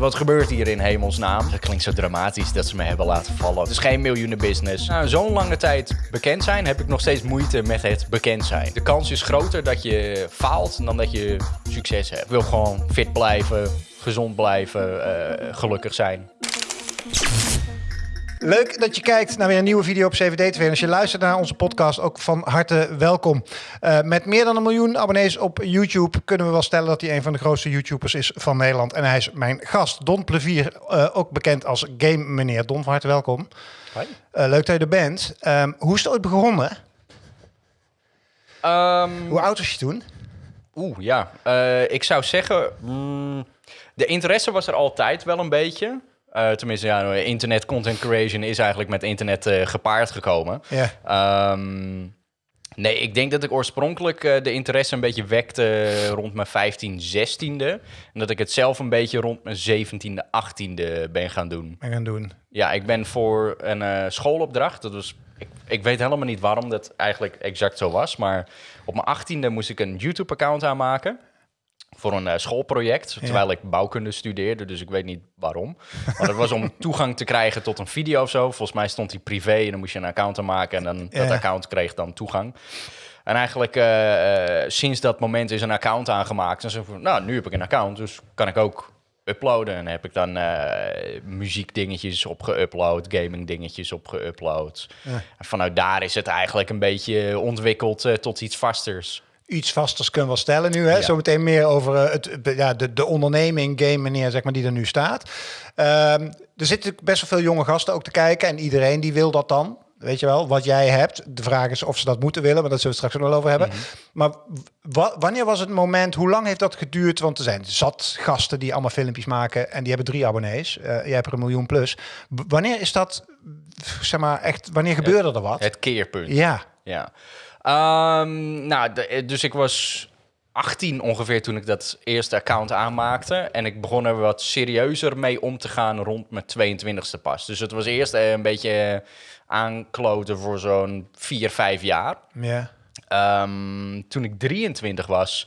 wat gebeurt hier in hemelsnaam? Dat klinkt zo dramatisch dat ze me hebben laten vallen. Het is geen miljoenen business. Na zo'n lange tijd bekend zijn, heb ik nog steeds moeite met het bekend zijn. De kans is groter dat je faalt dan dat je succes hebt. Ik wil gewoon fit blijven, gezond blijven, eh, gelukkig zijn. Leuk dat je kijkt naar weer een nieuwe video op CVD TV. En als je luistert naar onze podcast, ook van harte welkom. Uh, met meer dan een miljoen abonnees op YouTube kunnen we wel stellen dat hij een van de grootste YouTubers is van Nederland. En hij is mijn gast, Don Plevier, uh, ook bekend als Game Meneer. Don, van harte welkom. Hoi. Uh, leuk dat je er bent. Um, hoe is het ooit begonnen? Um, hoe oud was je toen? Oeh, ja. ik zou zeggen, mm, de interesse was er altijd wel een beetje. Uh, tenminste, ja, internet content creation is eigenlijk met internet uh, gepaard gekomen. Ja. Um, nee, ik denk dat ik oorspronkelijk uh, de interesse een beetje wekte rond mijn 15, 16e. En dat ik het zelf een beetje rond mijn 17e, 18e ben gaan doen. Ben gaan doen. Ja, ik ben voor een schoolopdracht. Dat was, ik, ik weet helemaal niet waarom dat eigenlijk exact zo was. Maar op mijn 18e moest ik een YouTube-account aanmaken voor een uh, schoolproject, terwijl ik bouwkunde studeerde, dus ik weet niet waarom. Maar dat was om toegang te krijgen tot een video of zo. Volgens mij stond die privé en dan moest je een account aanmaken en dan ja. dat account kreeg dan toegang. En eigenlijk uh, uh, sinds dat moment is een account aangemaakt. En zo van, nou, nu heb ik een account, dus kan ik ook uploaden. En heb ik dan muziekdingetjes op geüpload, gaming dingetjes op geüpload. Ja. En vanuit daar is het eigenlijk een beetje ontwikkeld tot iets vasters iets vasters kunnen we stellen nu. Hè? Ja. Zometeen meer over uh, het, ja, de, de onderneming, game meneer, zeg maar, die er nu staat. Um, er zitten best wel veel jonge gasten ook te kijken. En iedereen die wil dat dan. Weet je wel, wat jij hebt. De vraag is of ze dat moeten willen, maar dat zullen we straks nog wel over hebben. Mm -hmm. Maar wanneer was het moment, hoe lang heeft dat geduurd? Want er zijn zat gasten die allemaal filmpjes maken en die hebben drie abonnees. Uh, jij hebt er een miljoen plus. B wanneer is dat, zeg maar, echt, wanneer gebeurde het, er wat? Het keerpunt. Ja. Ja. Um, nou, de, dus ik was 18 ongeveer toen ik dat eerste account aanmaakte. En ik begon er wat serieuzer mee om te gaan rond mijn 22e pas. Dus het was eerst een beetje aankloten voor zo'n 4, 5 jaar. Ja. Um, toen ik 23 was,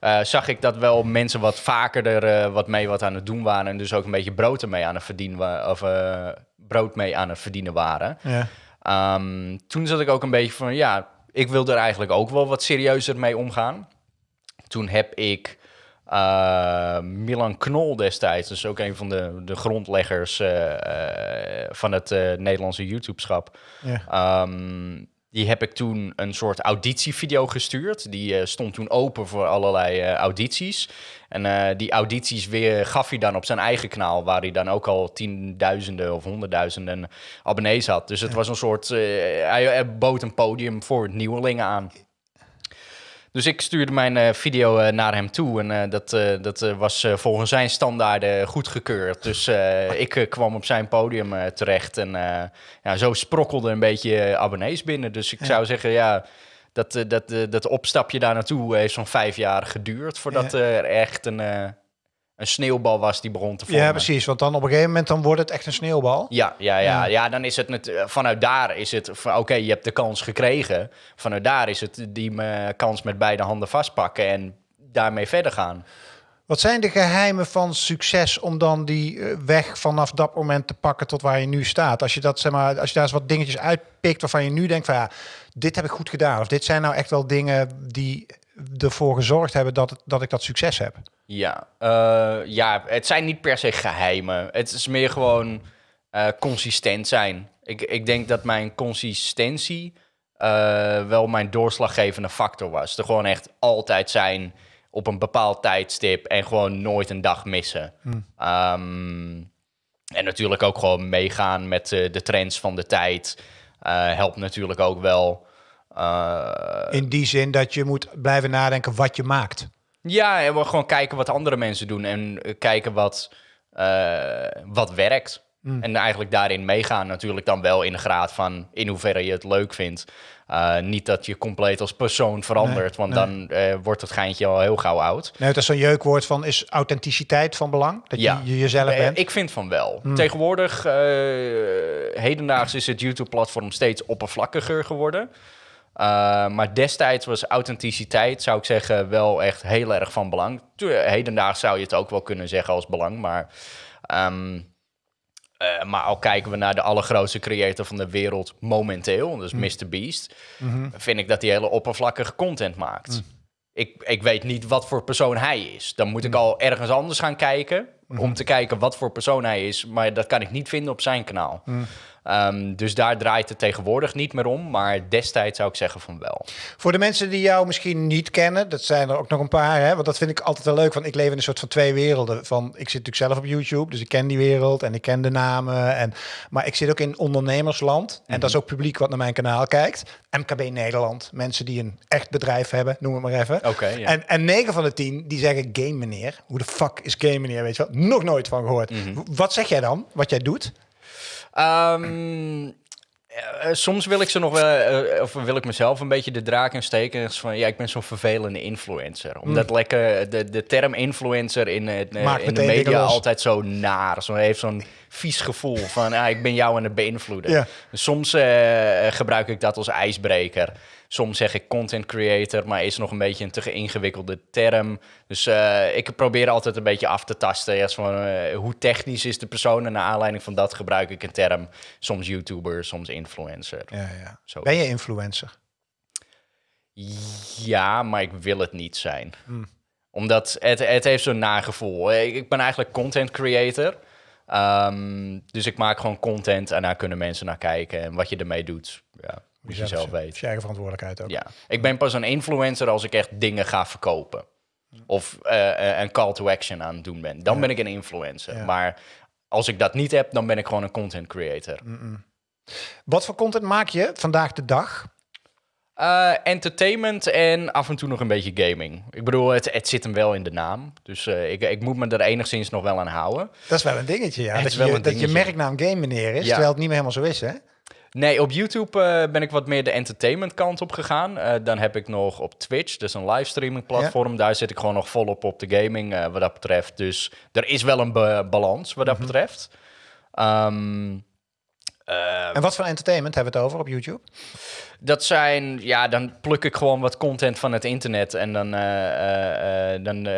uh, zag ik dat wel mensen wat vaker er uh, wat mee wat aan het doen waren. En dus ook een beetje brood ermee aan het verdienen, of uh, brood mee aan het verdienen waren. Ja. Um, toen zat ik ook een beetje van, ja, ik wil er eigenlijk ook wel wat serieuzer mee omgaan. Toen heb ik uh, Milan Knol destijds, dus ook een van de, de grondleggers uh, uh, van het Nederlandse YouTube-schap. Ja. Um, die heb ik toen een soort auditievideo gestuurd. Die stond toen open voor allerlei audities. En die audities weer gaf hij dan op zijn eigen kanaal, waar hij dan ook al tienduizenden of honderdduizenden abonnees had. Dus het ja. was een soort, hij, hij bood een podium voor nieuwelingen aan. Dus ik stuurde mijn uh, video uh, naar hem toe en uh, dat, dat was volgens zijn standaarden goedgekeurd. Dus ik kwam op zijn podium terecht en ja, zo sprokkelde een beetje abonnees binnen. Dus ik ja. zou zeggen, ja, dat, dat, dat opstapje daar naartoe heeft zo'n vijf jaar geduurd voordat ja. er echt een, een sneeuwbal was die begon te vormen. Ja, precies. Want dan op een gegeven moment dan wordt het echt een sneeuwbal. Ja, ja, ja. ja. ja dan is het net, vanuit daar is het van oké, okay, je hebt de kans gekregen. Vanuit daar is het die uh, kans met beide handen vastpakken en daarmee verder gaan. Wat zijn de geheimen van succes om dan die uh, weg vanaf dat moment te pakken tot waar je nu staat? Als je dat zeg maar, als je daar eens wat dingetjes uitpikt waarvan je nu denkt van ja, dit heb ik goed gedaan of dit zijn nou echt wel dingen die ervoor gezorgd hebben dat, dat ik dat succes heb. Ja, uh, ja, het zijn niet per se geheimen. Het is meer gewoon uh, consistent zijn. Ik, ik denk dat mijn consistentie uh, wel mijn doorslaggevende factor was. Er gewoon echt altijd zijn op een bepaald tijdstip en gewoon nooit een dag missen. Hmm. Um, en natuurlijk ook gewoon meegaan met de trends van de tijd. helpt natuurlijk ook wel. In die zin dat je moet blijven nadenken wat je maakt. Ja, en we gewoon kijken wat andere mensen doen en kijken wat, uh, wat werkt. Mm. En eigenlijk daarin meegaan natuurlijk dan wel in de graad van in hoeverre je het leuk vindt. Uh, niet dat je compleet als persoon verandert, nee, want nee. dan uh, wordt het geintje al heel gauw oud. Nee, het is zo'n jeukwoord van, is authenticiteit van belang? Dat ja. je jezelf bent? Ik vind van wel. Mm. Tegenwoordig, hedendaags is het YouTube-platform steeds oppervlakkiger geworden. Uh, maar destijds was authenticiteit, zou ik zeggen, wel echt heel erg van belang. Hedendaags zou je het ook wel kunnen zeggen als belang, maar... Um, uh, maar al kijken we naar de allergrootste creator van de wereld momenteel, dus mm. Mr. Beast, mm vind ik dat hij hele oppervlakkige content maakt. Mm. Ik, ik weet niet wat voor persoon hij is. Dan moet ik mm. al ergens anders gaan kijken om te kijken wat voor persoon hij is. Maar dat kan ik niet vinden op zijn kanaal. Mm. Um, dus daar draait het tegenwoordig niet meer om, maar destijds zou ik zeggen van wel. Voor de mensen die jou misschien niet kennen, dat zijn er ook nog een paar, hè? want dat vind ik altijd wel leuk, want ik leef in een soort van twee werelden. Van, ik zit natuurlijk zelf op YouTube, dus ik ken die wereld en ik ken de namen. En, maar ik zit ook in ondernemersland en dat is mhm. ook publiek wat naar mijn kanaal kijkt. MKB Nederland, mensen die een echt bedrijf hebben, noem het maar even. Oké. ja. en, en 9 van de 10 die zeggen game meneer. Hoe de fuck is game meneer, weet je wel? Nog nooit van gehoord. Mhm. Wat zeg jij dan, wat jij doet? Um, soms wil ik ze nog wel, uh, of wil ik mezelf een beetje de draak in steken. Van ja, ik ben zo'n vervelende influencer. Omdat mm. lekker de, de term influencer in, in de media altijd zo naar. Zo heeft zo'n vies gevoel van ah, ik ben jou aan het beïnvloeden. Ja. Soms uh, gebruik ik dat als ijsbreker. Soms zeg ik content creator, maar is nog een beetje een te ingewikkelde term. Dus uh, ik probeer altijd een beetje af te tasten. Ja, van, uh, hoe technisch is de persoon? En naar aanleiding van dat gebruik ik een term. Soms YouTuber, soms influencer. Ja, ja. Zo. Ben je influencer? Ja, maar ik wil het niet zijn. Hmm. Omdat het, het heeft zo'n nagevoel. Ik ben eigenlijk content creator. Um, dus ik maak gewoon content en daar kunnen mensen naar kijken. En wat je ermee doet, ja, moet je, zelf weten. Je eigen verantwoordelijkheid ook. Ja, ik ben pas een influencer als ik echt dingen ga verkopen. Of uh, een call to action aan het doen ben. Dan ben ik een influencer. Maar als ik dat niet heb, dan ben ik gewoon een content creator. Wat voor content maak je vandaag de dag? Uh, entertainment en af en toe nog een beetje gaming. Ik bedoel, het, het zit hem wel in de naam. Dus uh, ik, ik moet me er enigszins nog wel aan houden. Dat is wel een dingetje, ja. Dat, je, dat je merknaam game meneer is, terwijl het niet meer helemaal zo is, hè? Nee, op YouTube uh, ben ik wat meer de entertainment kant op gegaan. dan heb ik nog op Twitch, dus een livestreaming platform. Daar zit ik gewoon nog volop op de gaming wat dat betreft. Dus er is wel een balans wat dat mhm. betreft. Um, en wat voor entertainment hebben we het over op YouTube? Dat zijn, ja, dan pluk ik gewoon wat content van het internet en dan, dan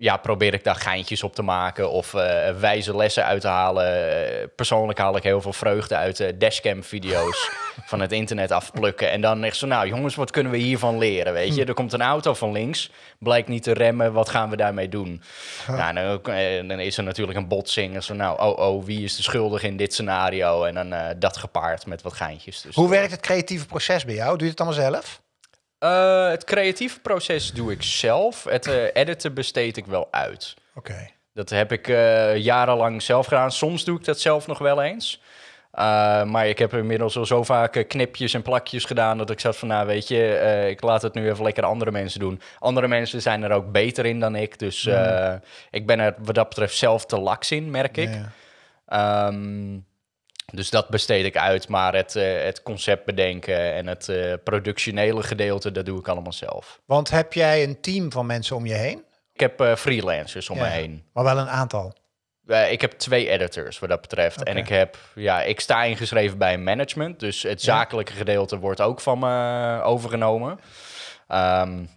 ja, probeer ik daar geintjes op te maken of uh, wijze lessen uit te halen. Uh, persoonlijk haal ik heel veel vreugde uit uh, dashcam-video's van het internet afplukken. En dan echt zo, nou jongens, wat kunnen we hiervan leren, weet je? Hm. Er komt een auto van links, blijkt niet te remmen, wat gaan we daarmee doen? Nou, dan, dan, is er natuurlijk een botsing. En zo, nou, oh, oh, wie is de schuldige in dit scenario? En dan dat gepaard met wat geintjes. Dus Hoe werkt het creatieve proces bij jou? Doe je het allemaal zelf? Uh, het creatieve proces doe ik zelf. Het uh, editen besteed ik wel uit. Oké. Dat heb ik uh, jarenlang zelf gedaan. Soms doe ik dat zelf nog wel eens. maar ik heb inmiddels al zo vaak knipjes en plakjes gedaan dat ik zat van, nou weet je, ik laat het nu even lekker andere mensen doen. Andere mensen zijn er ook beter in dan ik, dus mm. ik ben er wat dat betreft zelf te laks in, merk ik. Ja. Um, dus dat besteed ik uit, maar het, uh, het concept bedenken en het uh, productionele gedeelte, dat doe ik allemaal zelf. Want heb jij een team van mensen om je heen? Ik heb uh, freelancers om me heen. Maar wel een aantal? ik heb twee editors wat dat betreft. En ik heb, ja, ik sta ingeschreven bij een management. Dus het zakelijke gedeelte wordt ook van me overgenomen. Um,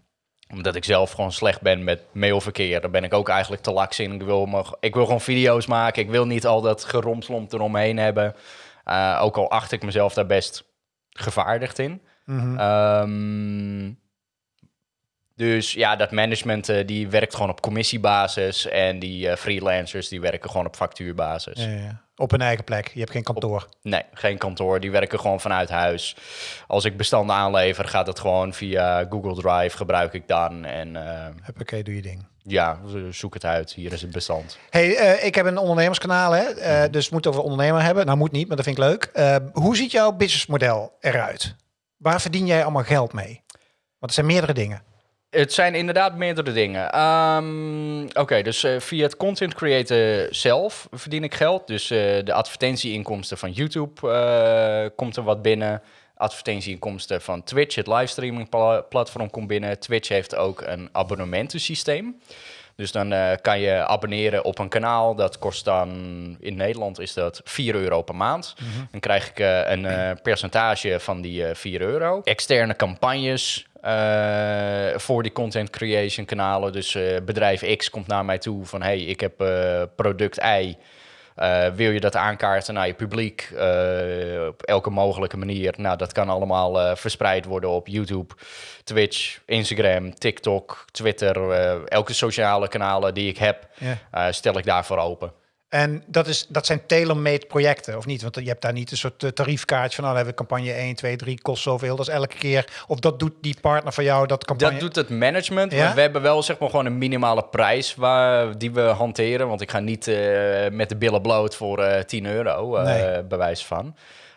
omdat ik zelf gewoon slecht ben met mailverkeer. Daar ben ik ook eigenlijk te laks in. Ik wil, ik wil gewoon video's maken. Ik wil niet al dat geromslomp eromheen hebben. Uh, ook al acht ik mezelf daar best gevaardigd in. Mm -hmm. Dus ja, dat management uh, die werkt gewoon op commissiebasis en die uh, freelancers die werken gewoon op factuurbasis. Ja, ja. Op een eigen plek, je hebt geen kantoor? nee, geen kantoor. Die werken gewoon vanuit huis. Als ik bestanden aanlever, gaat het gewoon via Google Drive, gebruik ik dan. En, uh, Oké, doe je ding. Ja, zoek het uit. Hier is het bestand. Hey, ik heb een ondernemerskanaal, hè? Mhm. dus moet over ondernemer hebben. Nou, moet niet, maar dat vind ik leuk. hoe ziet jouw businessmodel eruit? Waar verdien jij allemaal geld mee? Want er zijn meerdere dingen. Het zijn inderdaad meerdere dingen. Um, Oké, dus uh, via het content creator zelf verdien ik geld. Dus uh, de advertentieinkomsten van YouTube uh, komt er wat binnen. Advertentieinkomsten van Twitch, het livestreaming platform komt binnen. Twitch heeft ook een abonnementensysteem. Dus dan eh, kan je abonneren op een kanaal. Dat kost dan, in Nederland is dat 4 euro per maand. Dan krijg ik eh, een eh, percentage van die eh 4 euro. Externe campagnes eh, voor die content creation kanalen. Dus eh, bedrijf X komt naar mij toe van... hey, ik heb eh, product Y... Wil je dat aankaarten naar je publiek op elke mogelijke manier? Nou, dat kan allemaal verspreid worden op YouTube, Twitch, Instagram, TikTok, Twitter. elke sociale kanalen die ik heb, stel ik daarvoor open. En dat, is, dat zijn tailor-made projecten, of niet? Want je hebt daar niet een soort eh, tariefkaartje van... nou, dan hebben we campagne 1, 2, 3, kost zoveel. Dat is elke keer... Of dat doet die partner van jou, dat campagne... Dat doet het management. Ja? Maar we hebben wel zeg maar gewoon een minimale prijs waar, die we hanteren. Want ik ga niet eh, met de billen bloot voor eh 10 euro, Nee. bewijs van.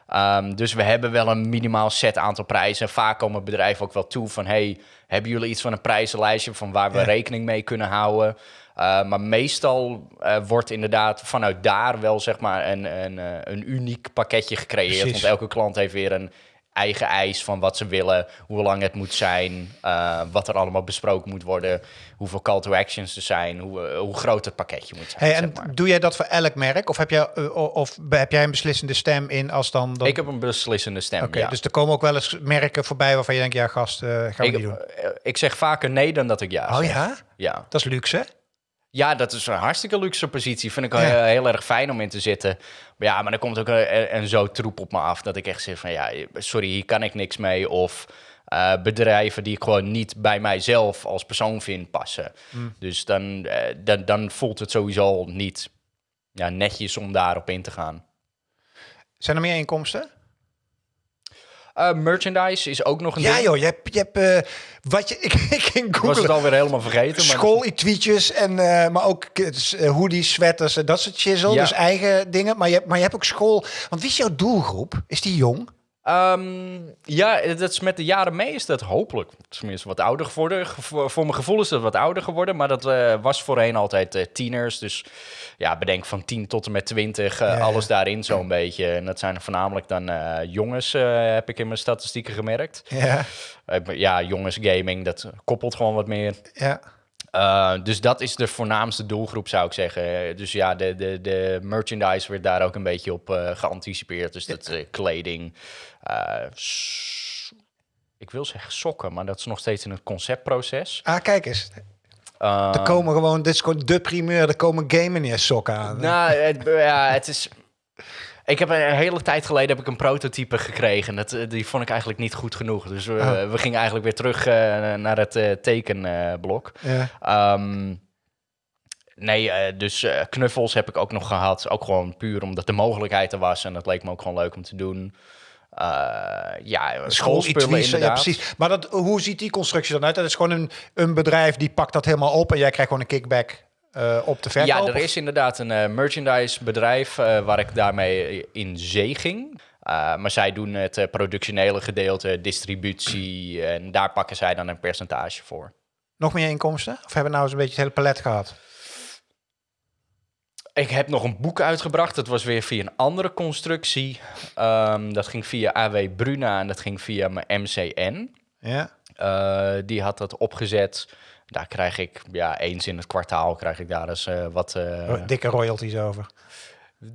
Ehm, dus we hebben wel een minimaal set aantal prijzen. Vaak komen bedrijven ook wel toe van... hey, hebben jullie iets van een prijzenlijstje... van waar we Ja. rekening mee kunnen houden? Uh, maar meestal uh, wordt inderdaad vanuit daar wel zeg maar een, een, een uniek pakketje gecreëerd. Precies. Want elke klant heeft weer een eigen eis van wat ze willen, hoe lang het moet zijn, uh, wat er allemaal besproken moet worden, hoeveel call to actions er zijn, hoe, uh, hoe groot het pakketje moet zijn. Hey, en zeg maar. doe jij dat voor elk merk? Of heb, jij, uh, of heb jij een beslissende stem in als dan... dan... Ik heb een beslissende stem, Oké, okay, ja. dus er komen ook wel eens merken voorbij waarvan je denkt, ja gast, gaan we ik, niet doen. ik zeg vaker nee dan dat ik ja Oh zeg. ja? Ja. Dat is luxe, Ja, dat is een hartstikke luxe positie. Vind ik ja. heel, heel erg fijn om in te zitten. Maar ja, maar er komt ook een, een zo troep op me af dat ik echt zeg van ja, sorry, hier kan ik niks mee. Of uh, bedrijven die ik gewoon niet bij mijzelf als persoon vind passen. Mm. Dus dan, uh, dan, dan voelt het sowieso niet ja, netjes om daarop in te gaan. Zijn er meer inkomsten? Uh, merchandise is ook nog een ja, ding. joh, je hebt, je hebt uh, wat je, ik, ik ging googlen. Was het alweer helemaal vergeten. School-tweetjes, en uh, maar ook hoodies, sweaters, dat soort shizzle. Ja. Dus eigen dingen. Maar je, hebt, maar je hebt ook school. Want wie is jouw doelgroep? Is die jong? Um, ja, dat is met de jaren mee is dat hopelijk. Tenminste, wat ouder geworden. Voor, voor mijn gevoel is dat wat ouder geworden. Maar dat uh, was voorheen altijd uh, tieners. Dus ja, bedenk van 10 tot en met 20. Uh, ja, alles daarin zo'n beetje. En dat zijn voornamelijk dan jongens, heb ik in mijn statistieken gemerkt. Ja. ja, jongens gaming, dat koppelt gewoon wat meer. Ja. Uh, dus dat is de voornaamste doelgroep, zou ik zeggen. Dus ja, de, de, de merchandise werd daar ook een beetje op uh, geanticipeerd. Dus dat uh, kleding. Uh, ik wil zeggen sokken, maar dat is nog steeds in het conceptproces. Ah, kijk eens. Uh, er komen gewoon, dit is gewoon de primeur, er komen game sokken aan. Nou, het, ja, het is... Ik heb een hele tijd geleden heb ik een prototype gekregen. Dat, eh, die vond ik eigenlijk niet goed genoeg. Dus we, oh. we gingen eigenlijk weer terug uh, naar het uh, tekenblok. Ja. Um, nee, dus knuffels heb ik ook nog gehad. Ook gewoon puur omdat de mogelijkheid er was. En dat leek me ook gewoon leuk om te doen. Uh, ja, schoolspullen inderdaad. Ja, precies. Maar dat, hoe ziet die constructie dan uit? Dat is gewoon een, een bedrijf die pakt dat helemaal op en jij krijgt gewoon een kickback uh, op de verkoop? Ja, er is inderdaad een uh, merchandise bedrijf uh, waar ik daarmee in zee ging. maar zij doen het productionele gedeelte, distributie en daar pakken zij dan een percentage voor. Nog meer inkomsten? Of hebben we nou eens een beetje het hele palet gehad? Ik heb nog een boek uitgebracht. Dat was weer via een andere constructie. Um, dat ging via AW Bruna en dat ging via mijn MCN. Ja. Uh, die had dat opgezet. Daar krijg ik, ja, eens in het kwartaal krijg ik daar eens uh, wat... Uh, Dikke royalties over.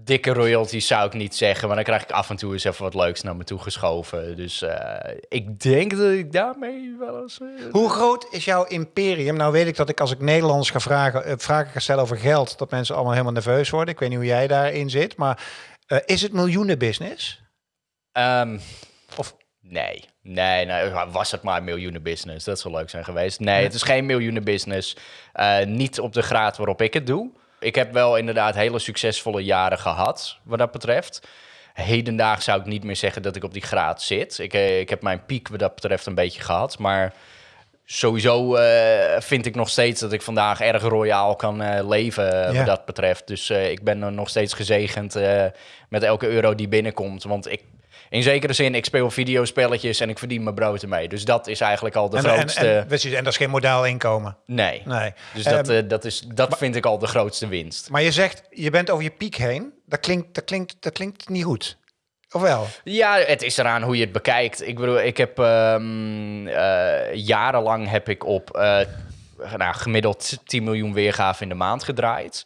Dikke royalties zou ik niet zeggen, maar dan krijg ik af en toe eens even wat leuks naar me toe geschoven. Dus uh, ik denk dat ik daarmee wel eens... Hoe groot is jouw imperium? Nou weet ik dat ik als ik Nederlanders ga vragen, vragen ga stellen over geld, dat mensen allemaal helemaal nerveus worden. Ik weet niet hoe jij daarin zit, maar is het miljoenen business? Um, of Nee, nee, nee, was het maar een miljoenen business. Dat zou leuk zijn geweest. Nee, het is geen miljoenen business. Uh, niet op de graad waarop ik het doe. Ik heb wel inderdaad hele succesvolle jaren gehad, wat dat betreft. Hedendaag zou ik niet meer zeggen dat ik op die graad zit. Ik, uh, ik heb mijn piek wat dat betreft een beetje gehad, maar sowieso uh, vind ik nog steeds dat ik vandaag erg royaal kan uh, leven ja. wat dat betreft. Dus ik ben nog steeds gezegend met elke euro die binnenkomt. Want ik, in zekere zin, ik speel videospelletjes en ik verdien mijn brood ermee. Dus dat is eigenlijk al de en, grootste... En, en, en, dat is geen modaal inkomen? Nee. nee. Dus dat, um, dat, is, dat maar, vind ik al de grootste winst. Maar je zegt, je bent over je piek heen. Dat klinkt, dat klinkt, dat klinkt niet goed. Of wel? Ja, het is eraan hoe je het bekijkt. Ik bedoel, ik heb um, uh, jarenlang heb ik op uh, nou, gemiddeld 10 miljoen weergaven in de maand gedraaid.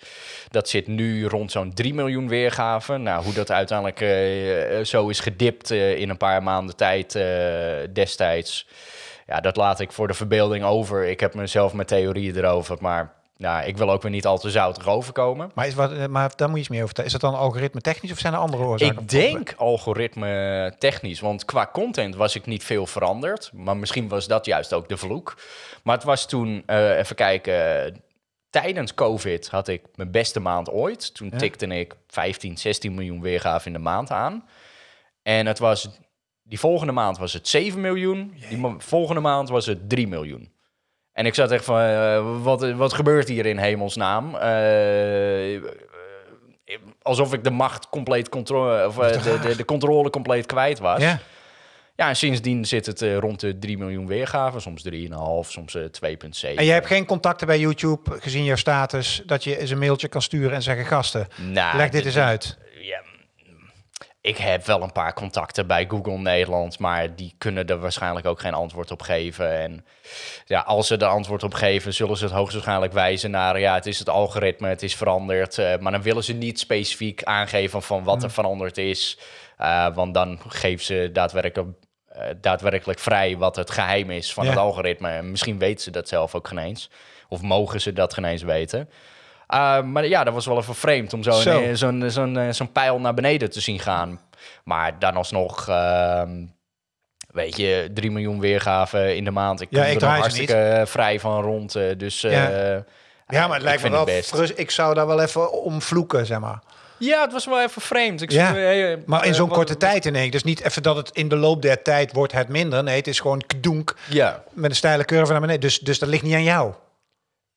Dat zit nu rond zo'n 3 miljoen weergaven. Nou, hoe dat uiteindelijk uh, zo is gedipt uh, in een paar maanden tijd destijds... Ja, dat laat ik voor de verbeelding over. Ik heb mezelf mijn theorieën erover, maar nou, ik wil ook weer niet al te zoutig overkomen. Maar, is wat, eh, maar daar moet je iets meer over Is dat dan algoritme technisch of zijn er andere oorzaken? Ik denk algoritme technisch, want qua content was ik niet veel veranderd. Maar misschien was dat juist ook de vloek. Maar het was toen, uh, even kijken, tijdens COVID had ik mijn beste maand ooit. Toen tikte ik 15, 16 miljoen weergaven in de maand aan. En het was, die volgende maand was het 7 miljoen. Die volgende maand was het 3 miljoen. En ik zat echt van, uh, wat, wat gebeurt hier in hemelsnaam? Uh, alsof ik de macht compleet controle, of de, de, de, controle compleet kwijt was. Ja. Ja, en sindsdien zit het rond de 3 miljoen weergaven, soms 3,5, soms 2,7. En jij hebt geen contacten bij YouTube, gezien jouw status, dat je eens een mailtje kan sturen en zeggen: gasten, nou, leg dit eens uit ik heb wel een paar contacten bij Google Nederland, maar die kunnen er waarschijnlijk ook geen antwoord op geven. En ja, als ze er antwoord op geven, zullen ze het hoogstwaarschijnlijk wijzen naar ja, het is het algoritme, het is veranderd. Uh, maar dan willen ze niet specifiek aangeven van wat er mm. veranderd is. Uh, want dan geven ze daadwerkelijk, uh, daadwerkelijk vrij wat het geheim is van het algoritme. En misschien weten ze dat zelf ook geen eens. Of mogen ze dat geen eens weten. Uh, maar ja, dat was wel even vreemd om zo'n zo. zo'n zo'n eh, zo'n pijl naar beneden te zien gaan. Maar dan alsnog, uh, weet je, 3 miljoen weergaven in de maand. Ik ja, ik er hartstikke niet. vrij van rond. Dus ja. ja, maar het lijkt me wel frus. Ik zou daar wel even om vloeken, zeg maar. Ja, het was wel even vreemd. Ik ja, maar in zo'n korte tijd in één. Dus niet even dat het in de loop der tijd wordt het minder. Nee, het is gewoon kdoenk ja. met een steile curve naar beneden. Dus, dus dat ligt niet aan jou.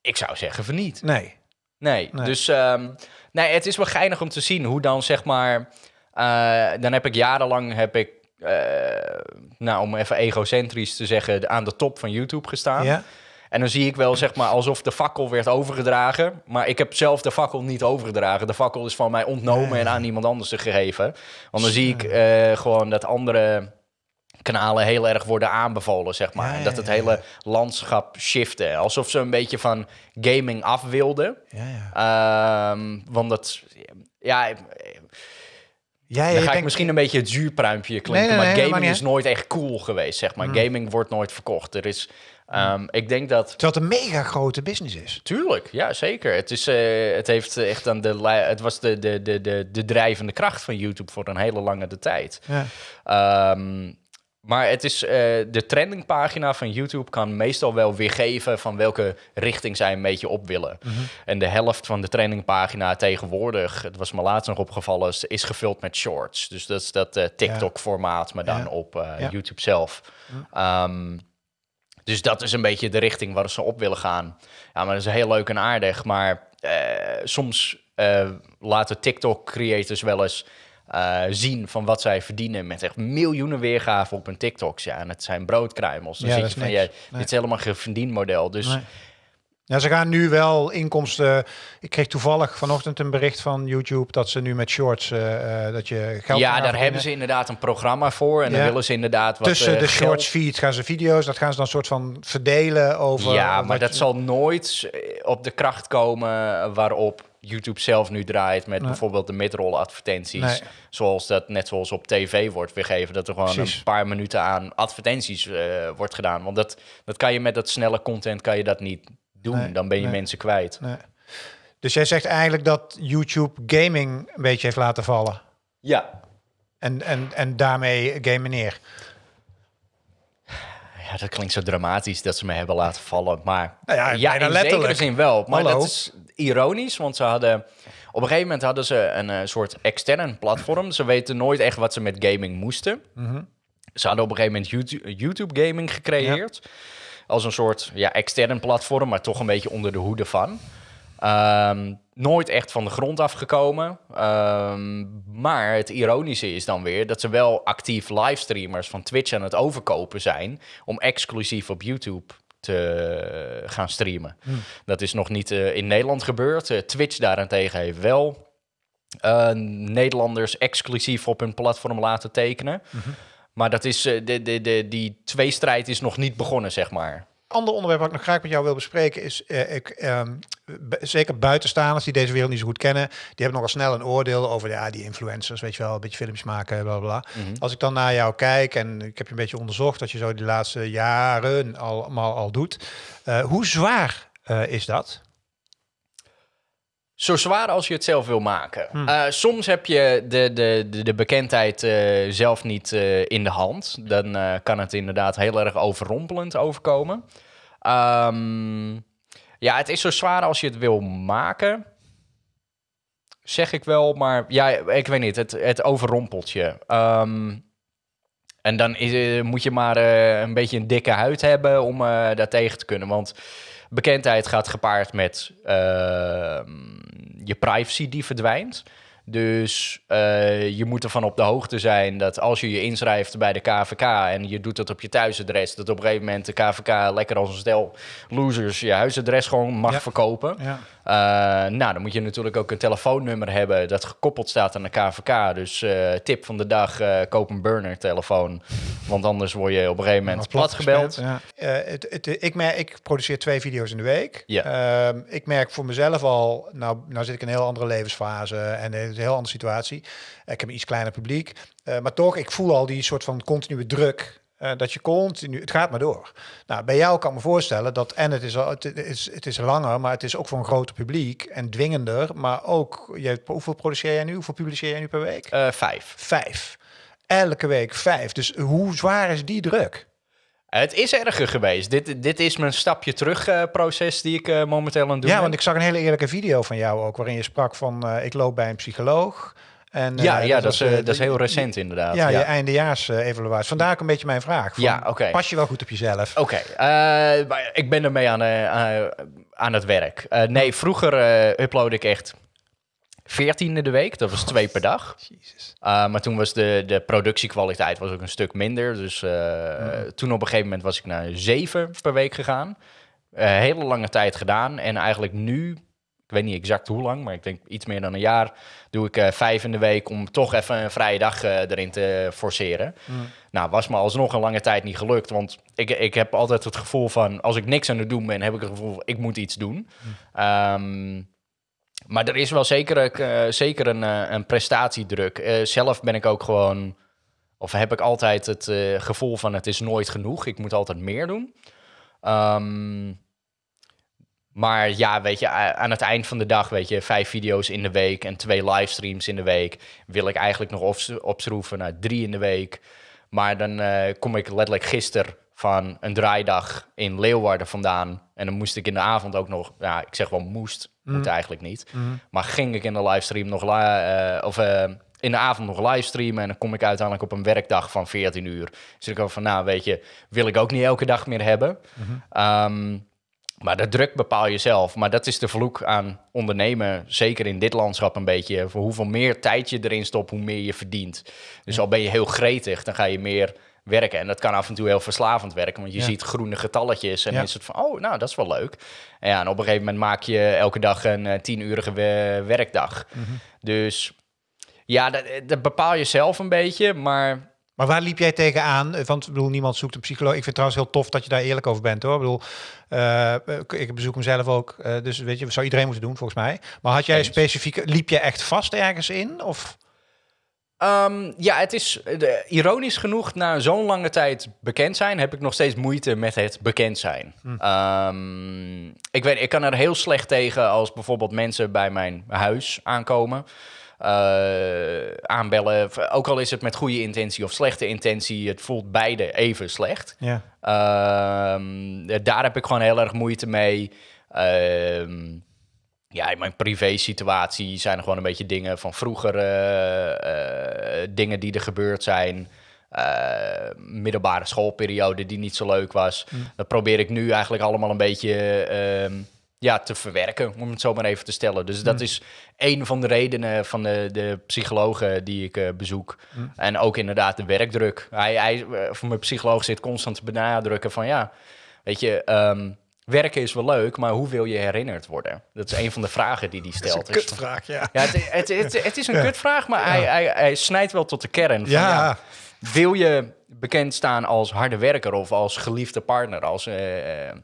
Ik zou zeggen van niet. Nee. Nee, dus um, nee, het is wel geinig om te zien hoe dan zeg maar... Uh, dan heb ik jarenlang, heb ik, uh, nou om even egocentrisch te zeggen, aan de top van YouTube gestaan. Ja. En dan zie ik wel, zeg maar, alsof de fakkel werd overgedragen. Maar ik heb zelf de fakkel niet overgedragen. De fakkel is van mij ontnomen en aan iemand anders gegeven. Want dan zie ik uh, gewoon dat andere kanalen heel erg worden aanbevolen, zeg maar. dat het hele landschap shifte. Alsof ze een beetje van gaming af wilden. Um, want dat... Ja... Ja, dan ga ik misschien een beetje het zuurpruimpje klinken, maar gaming is nooit echt cool geweest, zeg maar. Mm. Gaming wordt nooit verkocht. Er is, um, ik denk dat... Terwijl het een mega grote business is. Tuurlijk, ja, zeker. Het, is, uh, het heeft echt aan de... Het was de, de, de, de, de drijvende kracht van YouTube voor een hele lange de tijd. Ja. Um, maar het is, uh, de trendingpagina van YouTube kan meestal wel weergeven van welke richting zij een beetje op willen. Mhm. En de helft van de trendingpagina tegenwoordig, het was me laatst nog opgevallen, is gevuld met shorts. Dus dat is dat uh, TikTok-formaat, maar dan op uh, YouTube zelf. Um, dus dat is een beetje de richting waar ze op willen gaan. Ja, maar dat is heel leuk en aardig. Maar soms laten TikTok-creators wel eens uh, zien van wat zij verdienen met echt miljoenen weergaven op hun TikToks. Ja, en het zijn broodkruimels. Dan ja, zit je van, ja, dit is helemaal geen verdienmodel. Dus... Ja, ze gaan nu wel inkomsten. Ik kreeg toevallig vanochtend een bericht van YouTube dat ze nu met shorts uh, dat je geld. Ja, daar hebben ze inderdaad een programma voor en dan willen ze inderdaad wat tussen de shorts feeds gaan ze video's. Dat gaan ze dan soort van verdelen over. Ja, maar dat zal nooit op de kracht komen waarop YouTube zelf nu draait met bijvoorbeeld de midroll advertenties. Zoals dat net zoals op tv wordt weergegeven. Dat er gewoon een paar minuten aan advertenties uh, wordt gedaan. Want dat, dat kan je met dat snelle content kan je dat niet doen. Dan ben je mensen kwijt. Dus jij zegt eigenlijk dat YouTube gaming een beetje heeft laten vallen. Ja. En, en, en daarmee gamen neer. Ja, dat klinkt zo dramatisch dat ze me hebben laten vallen. Maar nou ja, ja in letterlijk. zekere zin wel. Maar dat is ironisch, want ze hadden... Op een gegeven moment hadden ze een uh, soort extern platform. Ze weten nooit echt wat ze met gaming moesten. Mhm. Ze hadden op een gegeven moment YouTube, YouTube gaming gecreëerd. Als een soort ja, extern platform, maar toch een beetje onder de hoede van. Ehm, nooit echt van de grond afgekomen. Um, maar het ironische is dan weer dat ze wel actief livestreamers van Twitch aan het overkopen zijn om exclusief op YouTube te gaan streamen. Hmm. Dat is nog niet uh, in Nederland gebeurd. Uh, Twitch daarentegen heeft wel uh, Nederlanders exclusief op hun platform laten tekenen. Mm -hmm. Maar dat is, de, de, de, die tweestrijd is nog niet begonnen, zeg maar. ander onderwerp wat ik nog graag met jou wil bespreken is, uh, ik, um, zeker buitenstaanders die deze wereld niet zo goed kennen, die hebben nogal snel een oordeel over ja, die influencers, weet je wel, een beetje filmpjes maken, bla bla. Mhm. Als ik dan naar jou kijk en ik heb je een beetje onderzocht wat je zo die laatste jaren allemaal al doet, uh, hoe zwaar uh, is dat? Zo zwaar als je het zelf wil maken. Hmm. Uh, soms heb je de, de, de, de bekendheid uh, zelf niet uh, in de hand. Dan kan het inderdaad heel erg overrompelend overkomen. Um, ja, het is zo zwaar als je het wil maken. Zeg ik wel, maar ja, ik weet niet. Het, het overrompelt je. Um, en dan is, moet je maar een beetje een dikke huid hebben om daar tegen te kunnen. Want bekendheid gaat gepaard met ehm, je privacy die verdwijnt. Dus uh, je moet ervan op de hoogte zijn dat als je je inschrijft bij de KVK en je doet dat op je thuisadres, dat op een gegeven moment de KVK lekker als een stel losers je huisadres gewoon mag verkopen. Ja. Uh, nou, dan moet je natuurlijk ook een telefoonnummer hebben dat gekoppeld staat aan de KVK. Dus uh, tip van de dag, koop een burner telefoon. Want anders word je op een gegeven moment plat gebeld. Ja. Het, het, ik, merk, ik produceer twee video's in de week. Ja. Ehm, ik merk voor mezelf al, nou, nou zit ik in een heel andere levensfase en een heel andere situatie. Ik heb een iets kleiner publiek. Uh, maar toch, ik voel al die soort van continue druk. Uh, dat je continu, het gaat maar door. Nou, bij jou kan ik me voorstellen dat, en het is, al, het, is, het is langer, maar het is ook voor een groter publiek en dwingender. Maar ook, je, hoeveel produceer jij nu? Hoeveel publiceer jij nu per week? Uh, vijf. Vijf. Elke week vijf. Dus hoe zwaar is die druk? Het is erger geweest. Dit, dit is mijn stapje terug uh, proces die ik uh, momenteel aan het doen Ja, want ik zag een hele eerlijke video van jou ook, waarin je sprak van uh, ik loop bij een psycholoog. En, ja, ja dat, is, dat is heel recent inderdaad. Ja, ja. je eindejaars-evaluatie. Vandaar ook een beetje mijn vraag. Van, ja, oké. Pas je wel goed op jezelf? Oké, ik ben ermee aan, aan het werk. nee, vroeger upload ik echt 14 de week. Dat was twee per dag. Uh, maar toen was de, de productiekwaliteit was ook een stuk minder. Dus uh, toen op een gegeven moment was ik naar zeven per week gegaan. Uh, hele lange tijd gedaan. En eigenlijk nu, ik weet niet exact hoe lang, maar ik denk iets meer dan een jaar, doe ik vijf in de week om toch even een vrije dag erin te forceren. Mm. Nou, was me alsnog een lange tijd niet gelukt. Want ik, ik heb altijd het gevoel van, als ik niks aan het doen ben, heb ik het gevoel, ik moet iets doen. Mm. Um, maar er is wel zeker, uh, zeker een, uh, een prestatiedruk. Uh, zelf ben ik ook gewoon, of heb ik altijd het gevoel van het is nooit genoeg. Ik moet altijd meer doen. Um, maar ja, weet je, aan het eind van de dag, weet je, vijf video's in de week en twee livestreams in de week. Wil ik eigenlijk nog opschroeven naar drie in de week. Maar dan kom ik letterlijk gisteren van een draaidag in Leeuwarden vandaan. En dan moest ik in de avond ook nog, ja, ik zeg wel moest, mm. moet eigenlijk niet. Mm. Maar ging ik in de livestream nog, uh, of uh, in de avond nog livestreamen. En dan kom ik uiteindelijk op een werkdag van 14 uur. Dus ik ook van, nou weet je, wil ik ook niet elke dag meer hebben. Mm um, maar de druk bepaal je zelf. Maar dat is de vloek aan ondernemen, zeker in dit landschap een beetje. Voor hoeveel meer tijd je erin stopt, hoe meer je verdient. Dus al ben je heel gretig, dan ga je meer werken. En dat kan af en toe heel verslavend werken, want je ziet groene getalletjes en is het van, oh, nou, dat is wel leuk. En, ja, en op een gegeven moment maak je elke dag een uh, tienurige werkdag. Mhm. Dus ja, dat, dat, bepaal je zelf een beetje, maar... Maar waar liep jij tegenaan? Want ik bedoel, niemand zoekt een psycholoog. Ik vind het trouwens heel tof dat je daar eerlijk over bent, hoor. Ik bedoel, uh, ik bezoek hem zelf ook. Uh, dus weet je, zou iedereen moeten doen, volgens mij. Maar had jij specifiek, liep je echt vast ergens in? Of... Um, ja, het is de, ironisch genoeg, na zo'n lange tijd bekend zijn, heb ik nog steeds moeite met het bekend zijn. Hm. Um, ik, weet, ik kan er heel slecht tegen als bijvoorbeeld mensen bij mijn huis aankomen. Uh, aanbellen, ook al is het met goede intentie of slechte intentie, het voelt beide even slecht. Ja. Um, daar heb ik gewoon heel erg moeite mee. Ja, in mijn privé-situatie zijn er gewoon een beetje dingen van vroeger, uh, dingen die er gebeurd zijn. Uh, middelbare schoolperiode die niet zo leuk was. Mm. Dat probeer ik nu eigenlijk allemaal een beetje ehm, ja, te verwerken, om het zo maar even te stellen. Dus dat mm. is een van de redenen van de, de psychologen die ik bezoek. Mm. En ook inderdaad de werkdruk. Hij, hij, voor mijn psycholoog zit constant te benadrukken van ja, weet je... Um, werken is wel leuk, maar hoe wil je herinnerd worden? Dat is een van de vragen die hij stelt. Dat is een kutvraag, ja. Ja, het, het, het, het is een kutvraag, maar hij, hij, hij snijdt wel tot de kern. Van, Ja. wil je bekend staan als harde werker of als geliefde partner, als eh, eh,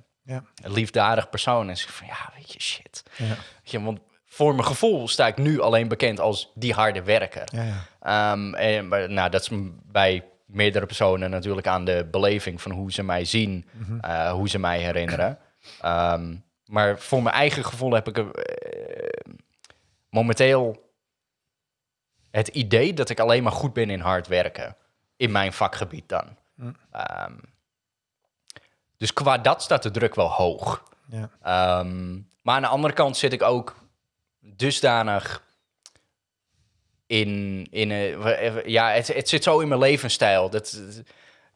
liefdadig persoon? En zeg van, ja, weet je, shit. Je, want voor mijn gevoel sta ik nu alleen bekend als die harde werker. Ja, ja. Ehm, en, maar, nou, dat is bij meerdere personen natuurlijk aan de beleving van hoe ze mij zien, eh, hoe ze mij herinneren. Ehm, maar voor mijn eigen gevoel heb ik eh, momenteel het idee dat ik alleen maar goed ben in hard werken. In mijn vakgebied dan. Ehm, dus qua dat staat de druk wel hoog. Ja. Ehm, maar aan de andere kant zit ik ook dusdanig in... in eh, ja, het, het zit zo in mijn levensstijl. Dat,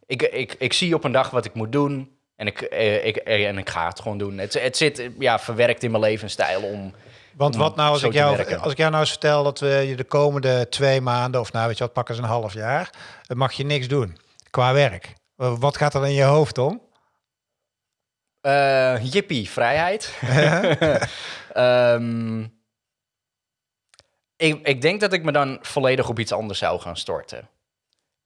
ik, ik, ik zie op een dag wat ik moet doen en ik, eh, ik, eh, en ik ga het gewoon doen. Het, het zit eh, ja, verwerkt in mijn levensstijl om... Want om wat nou als ik, jou, als ik jou nou eens vertel dat we je de komende twee maanden, of nou weet je wat, pakken ze een half jaar, mag je niks doen qua werk. Wat gaat er in je hoofd om? Eh jippie, vrijheid. Ehm, ik, ik denk dat ik me dan volledig op iets anders zou gaan storten.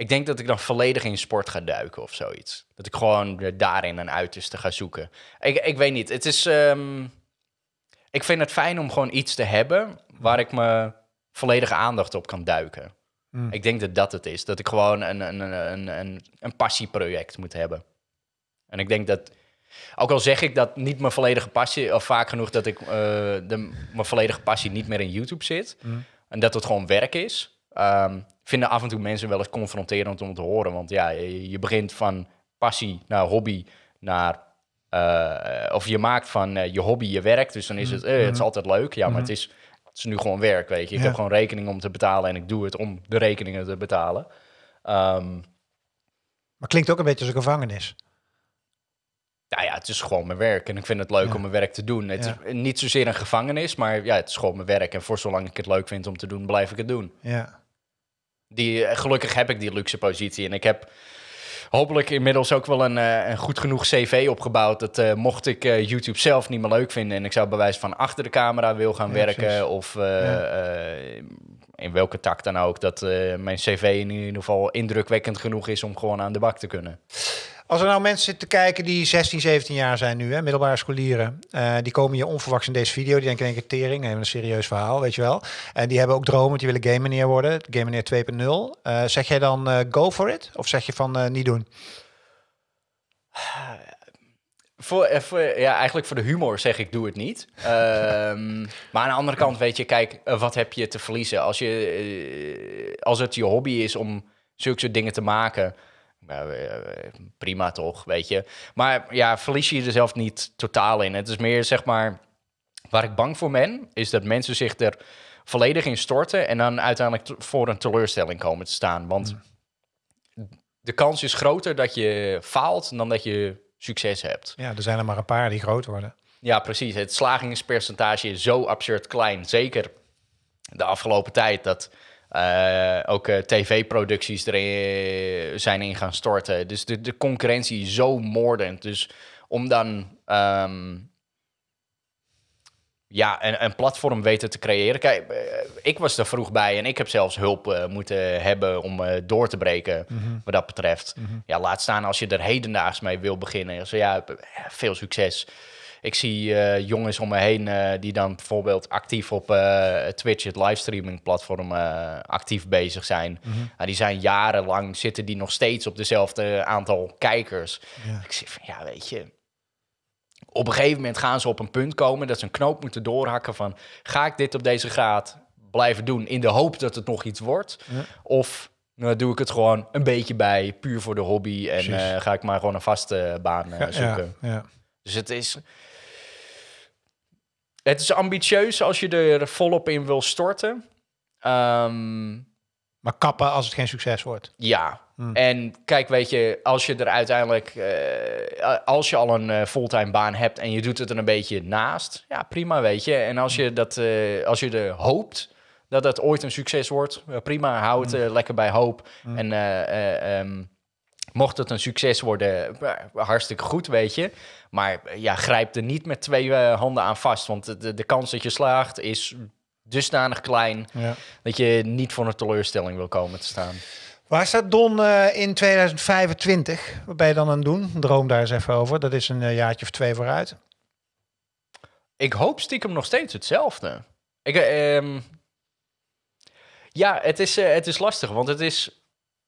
Ik denk dat ik dan volledig in sport ga duiken of zoiets. Dat ik gewoon daarin een uiterste ga zoeken. Ik, ik weet niet. Het is. ehm, ik vind het fijn om gewoon iets te hebben waar ik me volledige aandacht op kan duiken. Hmm. Ik denk dat dat het is. Dat ik gewoon een, een, een, een, een, passieproject moet hebben. En ik denk dat, ook al zeg ik dat niet mijn volledige passie, of vaak genoeg dat ik eh, de, mijn volledige passie niet meer in YouTube zit, Mm. en dat het gewoon werk is, ehm, vinden af en toe mensen wel eens confronterend om te horen. Want ja, je, begint van passie naar hobby naar. eh, of je maakt van eh, je hobby je werk. Dus dan is het, eh, het is altijd leuk. Ja, maar het, is, het is nu gewoon werk, weet je. Ik Ja. heb gewoon rekening om te betalen en ik doe het om de rekeningen te betalen. Ehm, Maar klinkt ook een beetje als een gevangenis. Nou ja, het is gewoon mijn werk en ik vind het leuk Ja. om mijn werk te doen. Het Ja. is niet zozeer een gevangenis, maar ja, het is gewoon mijn werk. En voor zolang ik het leuk vind om te doen, blijf ik het doen. Ja. Die, eh, gelukkig heb ik die luxe positie en ik heb hopelijk inmiddels ook wel een, eh, een goed genoeg cv opgebouwd. Dat eh, mocht ik YouTube zelf niet meer leuk vinden en ik zou bij wijze van achter de camera wil gaan Ja, werken precies. of Ja. in welke tak dan ook, dat mijn cv in ieder geval indrukwekkend genoeg is om gewoon aan de bak te kunnen. Als er nou mensen zitten te kijken die 16, 17 jaar zijn nu, hè, middelbare scholieren, eh, die komen hier onverwachts in deze video, die denken in één keer tering, hebben een serieus verhaal, weet je wel. En die hebben ook dromen, die willen game meneer worden, game meneer 2.0. Eh, zeg jij dan eh, go for it? Of zeg je van niet doen? Voor, voor- ja, eigenlijk voor de humor zeg ik, doe het niet. Ehm, maar aan de andere kant, weet je, kijk, wat heb je te verliezen? Als, je, als het je hobby is om zulke soort dingen te maken, nou, eh, prima toch, weet je. Maar ja, verlies je er zelf niet totaal in. Het is meer, zeg maar, waar ik bang voor ben, is dat mensen zich er volledig in storten en dan uiteindelijk te- voor een teleurstelling komen te staan. Want de kans is groter dat je faalt dan dat je succes hebt. Ja, er zijn er maar een paar die groot worden. Ja, precies. Het slagingspercentage is zo absurd klein. Zeker de afgelopen tijd dat eh, ook eh, tv-producties erin zijn in gaan storten. Dus de, de concurrentie is zo moordend. Dus om dan ehm, ja, een, een platform weten te creëren. Kijk, eh, ik was er vroeg bij en ik heb zelfs hulp eh, moeten hebben om eh, door te breken wat dat betreft. Ja, laat staan als je er hedendaags mee wil beginnen. Dus ja, veel succes. Ik zie eh, jongens om me heen eh, die dan bijvoorbeeld actief op eh, Twitch, het livestreaming platform, actief bezig zijn. Ja, die zijn jarenlang, zitten die nog steeds op dezelfde aantal kijkers. Ja. Ik zeg van, ja, weet je... Op een gegeven moment gaan ze op een punt komen dat ze een knoop moeten doorhakken van... ga ik dit op deze graad blijven doen in de hoop dat het nog iets wordt? Ja. Of nou, doe ik het gewoon een beetje bij, puur voor de hobby... en ga ik maar gewoon een vaste baan zoeken? Ja, ja. Dus het is... Het is ambitieus als je er volop in wil storten. Ehm, Maar kappen als het geen succes wordt. ja. Hmm. En kijk, weet je, als je er uiteindelijk... eh, als je al een eh, fulltime baan hebt en je doet het er een beetje naast... Ja, prima, weet je. En als je, dat, eh, als je er hoopt dat dat ooit een succes wordt... prima, hou het eh, lekker bij hoop. En eh, eh, ehm, Mocht het een succes worden, eh, hartstikke goed, weet je. Maar eh, ja, grijp er niet met twee eh, handen aan vast. Want de, de kans dat je slaagt is dusdanig klein... Ja. dat je niet voor een teleurstelling wil komen te staan. Waar staat Don in 2025? Wat ben je dan aan het doen? Droom daar eens even over. Dat is een jaartje of twee vooruit. Ik hoop stiekem nog steeds hetzelfde. Ik, eh, ehm, ja, het is, het is lastig, want het is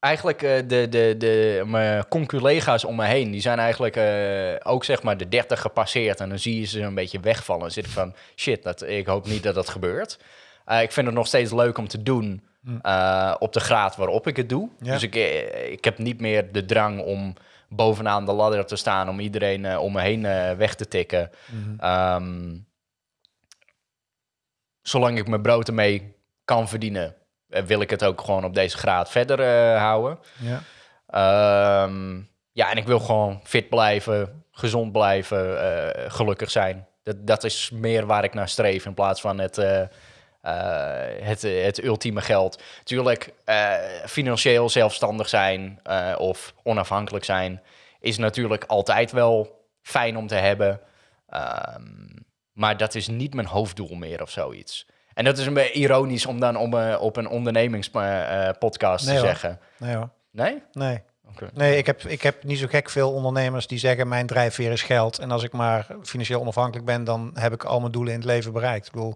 eigenlijk eh, de, de, de, mijn conculega's om me heen, die zijn eigenlijk eh, ook zeg maar de 30 gepasseerd. En dan zie je ze een beetje wegvallen. Dan zit ik van, shit, dat, ik hoop niet dat dat gebeurt. Eh, ik vind het nog steeds leuk om te doen eh, op de graad waarop ik het doe. Ja. Dus ik, eh, ik heb niet meer de drang om bovenaan de ladder te staan, om iedereen eh, om me heen eh, weg te tikken. Ehm, zolang ik mijn brood ermee kan verdienen, eh, wil ik het ook gewoon op deze graad verder eh, houden. Ja. Ehm, ja, en ik wil gewoon fit blijven, gezond blijven, eh, gelukkig zijn. Dat, dat is meer waar ik naar streef in plaats van het, eh, eh, het, het ultieme geld. Tuurlijk, eh, financieel zelfstandig zijn eh, of onafhankelijk zijn is natuurlijk altijd wel fijn om te hebben. Ehm, maar dat is niet mijn hoofddoel meer of zoiets. En dat is een beetje ironisch om dan om, eh, op een ondernemingspodcast Nee, te hoor. zeggen. Nee hoor. Nee? Nee. Oké. Nee, ik heb, ik heb niet zo gek veel ondernemers die zeggen mijn drijfveer is geld. En als ik maar financieel onafhankelijk ben, dan heb ik al mijn doelen in het leven bereikt. Ik bedoel,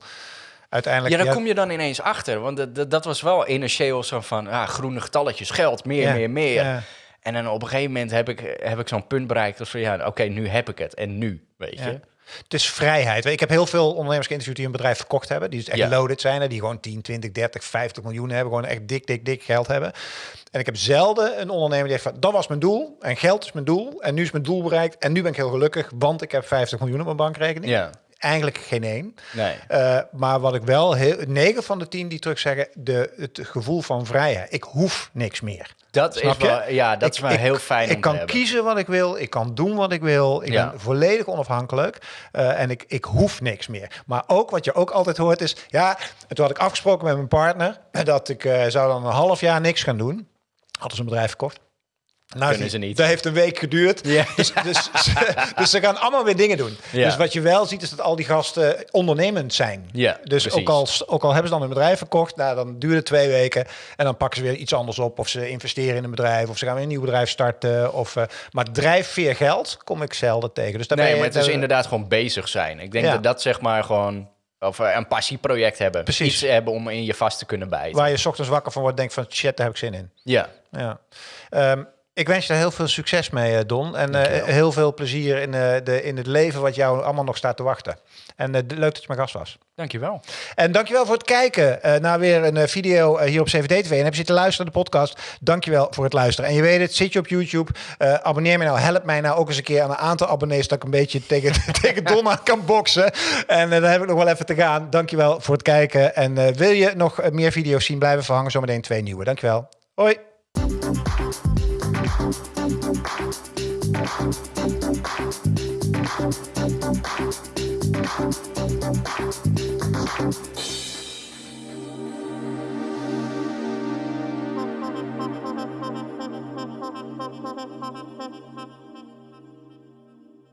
uiteindelijk... Ja, daar kom je dan ineens achter. Want dat, dat, dat was wel initieel zo van ah, groene getalletjes, geld, meer, Ja, meer, meer. ja. En dan op een gegeven moment heb ik, heb ik zo'n punt bereikt. Dat van ja, oké, nu heb ik het. En nu, weet Ja. je. Het is vrijheid. Ik heb heel veel ondernemers geïnterviewd die een bedrijf verkocht hebben. Die dus echt Ja. loaded zijn. Die gewoon 10, 20, 30, 50 miljoen hebben. Gewoon echt dik, dik, dik geld hebben. En ik heb zelden een ondernemer die zegt van... dat was mijn doel en geld is mijn doel. En nu is mijn doel bereikt. En nu ben ik heel gelukkig, want ik heb 50 miljoen op mijn bankrekening. Ja, Eigenlijk geen één. nee. Eh, maar wat ik wel, heel, 9 van de 10 die terug zeggen... De, het gevoel van vrijheid. Ik hoef niks meer. Dat is Snap je? wel, ja, dat is wel ik- heel fijn Ik om kan te hebben. kiezen wat ik wil. Ik kan doen wat ik wil. Ik Ja. ben volledig onafhankelijk. Eh, en ik, ik hoef niks meer. Maar ook wat je ook altijd hoort is... Ja, en toen had ik afgesproken met mijn partner... dat ik eh, zou dan een half jaar niks gaan doen. Hadden ze een bedrijf verkocht. Nou, Kunnen ze niet. Dat heeft een week geduurd. Ja. Dus, dus, dus ze gaan allemaal weer dingen doen. Ja. Dus wat je wel ziet is dat al die gasten ondernemend zijn. Ja, dus precies. ook al, ook al hebben ze dan een bedrijf verkocht, nou, dan duurt het twee weken. En dan pakken ze weer iets anders op. Of ze investeren in een bedrijf. Of ze gaan weer een nieuw bedrijf starten. Of, eh, maar drijfveer geld kom ik zelden tegen. Dus Nee, je, maar het is daar- inderdaad gewoon bezig zijn. Ik denk dat dat zeg maar gewoon... Of eh, een passieproject hebben. Precies. Iets hebben om in je vast te kunnen bijten. Waar je ochtends wakker van wordt, denk van shit, daar heb ik zin in. Ja, Ja. Ehm, ik wens je er heel veel succes mee, eh, Don. En eh, heel veel plezier in, eh, de, in het leven wat jou allemaal nog staat te wachten. En leuk dat je mijn gast was. dankjewel. En dankjewel voor het kijken eh, naar weer een eh, video hier op 7D TV. En heb je zitten luisteren naar de podcast, dankjewel voor het luisteren. En je weet het, zit je op YouTube, eh, abonneer me nou, help mij nou ook eens een keer aan een aantal abonnees dat ik een beetje tegen, tegen Don aan kan boksen. En dan heb ik nog wel even te gaan. Dankjewel voor het kijken. En eh, wil je nog meer video's zien, blijven verhangen. Zometeen twee nieuwe. Dankjewel. Hoi. Thank you.